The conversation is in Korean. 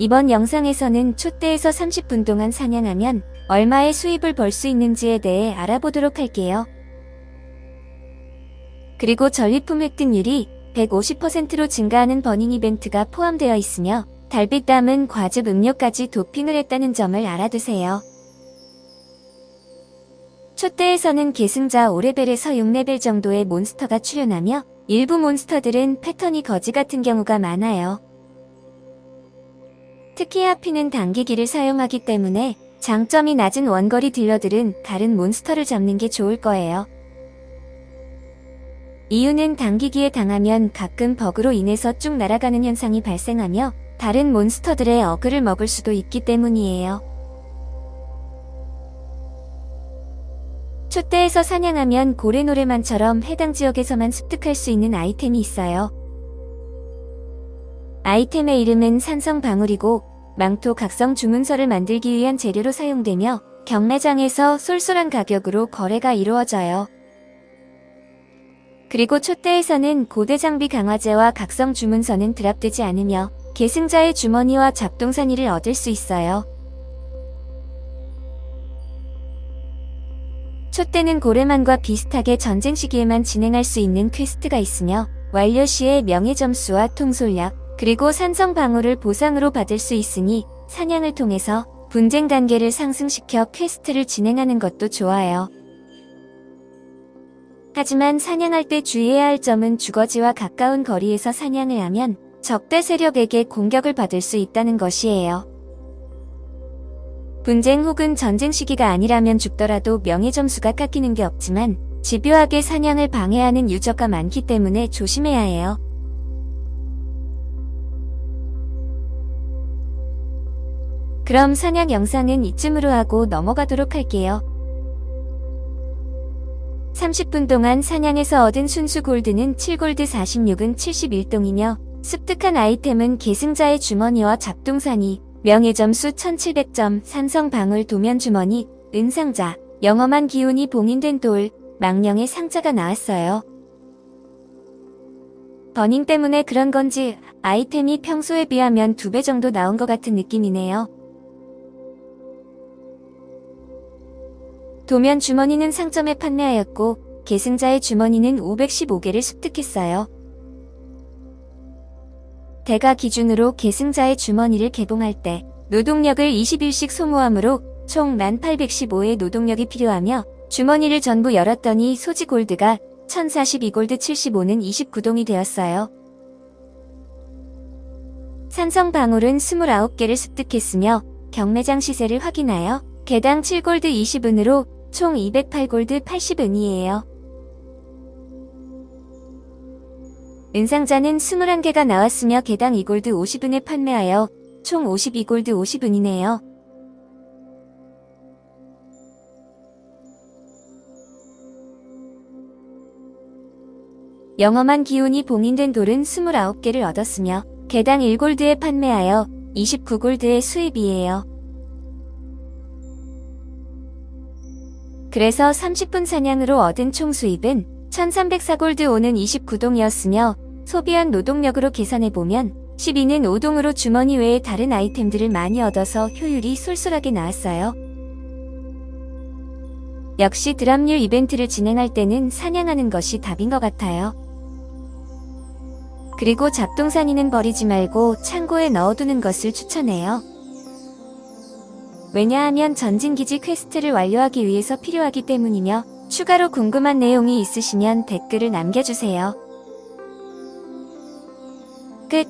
이번 영상에서는 촛대에서 30분 동안 사냥하면 얼마의 수입을 벌 수 있는지에 대해 알아보도록 할게요. 그리고 전리품 획득률이 150%로 증가하는 버닝 이벤트가 포함되어 있으며 달빛 담은 과즙 음료까지 도핑을 했다는 점을 알아두세요. 촛대에서는 계승자 5레벨에서 6레벨 정도의 몬스터가 출현하며 일부 몬스터들은 패턴이 거지 같은 경우가 많아요. 특히 하피는 당기기를 사용하기 때문에 장점이 낮은 원거리 딜러들은 다른 몬스터를 잡는 게 좋을 거예요. 이유는 당기기에 당하면 가끔 버그로 인해서 쭉 날아가는 현상이 발생하며 다른 몬스터들의 어그를 먹을 수도 있기 때문이에요. 촛대에서 사냥하면 고래노래만처럼 해당 지역에서만 습득할 수 있는 아이템이 있어요. 아이템의 이름은 산성방울이고 망토 각성 주문서를 만들기 위한 재료로 사용되며 경매장에서 쏠쏠한 가격으로 거래가 이루어져요. 그리고 촛대에서는 고대 장비 강화제와 각성 주문서는 드랍되지 않으며 계승자의 주머니와 잡동사니를 얻을 수 있어요. 촛대는 고래만과 비슷하게 전쟁 시기에만 진행할 수 있는 퀘스트가 있으며 완료 시에 명예 점수와 통솔력 그리고 산성 방울을 보상으로 받을 수 있으니 사냥을 통해서 분쟁 단계를 상승시켜 퀘스트를 진행하는 것도 좋아요. 하지만 사냥할 때 주의해야 할 점은 주거지와 가까운 거리에서 사냥을 하면 적대 세력에게 공격을 받을 수 있다는 것이에요. 분쟁 혹은 전쟁 시기가 아니라면 죽더라도 명예 점수가 깎이는 게 없지만 집요하게 사냥을 방해하는 유저가 많기 때문에 조심해야 해요. 그럼 사냥 영상은 이쯤으로 하고 넘어가도록 할게요. 30분 동안 사냥에서 얻은 순수 골드는 7골드 46은 71동이며 습득한 아이템은 계승자의 주머니와 잡동사니, 명예점수 1700점, 산성방울 도면주머니, 은상자, 영험한 기운이 봉인된 돌, 망령의 상자가 나왔어요. 버닝 때문에 그런 건지 아이템이 평소에 비하면 두 배 정도 나온 것 같은 느낌이네요. 도면 주머니는 상점에 판매하였고 계승자의 주머니는 515개를 습득했어요. 대가 기준으로 계승자의 주머니를 개봉할 때 노동력을 20일씩 소모하므로 총 1815의 노동력이 필요하며 주머니를 전부 열었더니 소지 골드가 1042골드 75는 29동이 되었어요. 산성 방울은 29개를 습득했으며 경매장 시세를 확인하여 개당 7골드 20은으로 총 208골드 80은이에요. 은상자는 21개가 나왔으며 개당 2골드 50은에 판매하여 총 52골드 50은이네요. 영험한 기운이 봉인된 돌은 29개를 얻었으며 개당 1골드에 판매하여 29골드의 수입이에요. 그래서 30분 사냥으로 얻은 총 수입은 1304골드 5는 29동이었으며 소비한 노동력으로 계산해보면 12는 5동으로 주머니 외에 다른 아이템들을 많이 얻어서 효율이 쏠쏠하게 나왔어요. 역시 드랍률 이벤트를 진행할 때는 사냥하는 것이 답인 것 같아요. 그리고 잡동사니는 버리지 말고 창고에 넣어두는 것을 추천해요. 왜냐하면 전진기지 퀘스트를 완료하기 위해서 필요하기 때문이며 추가로 궁금한 내용이 있으시면 댓글을 남겨주세요. 끝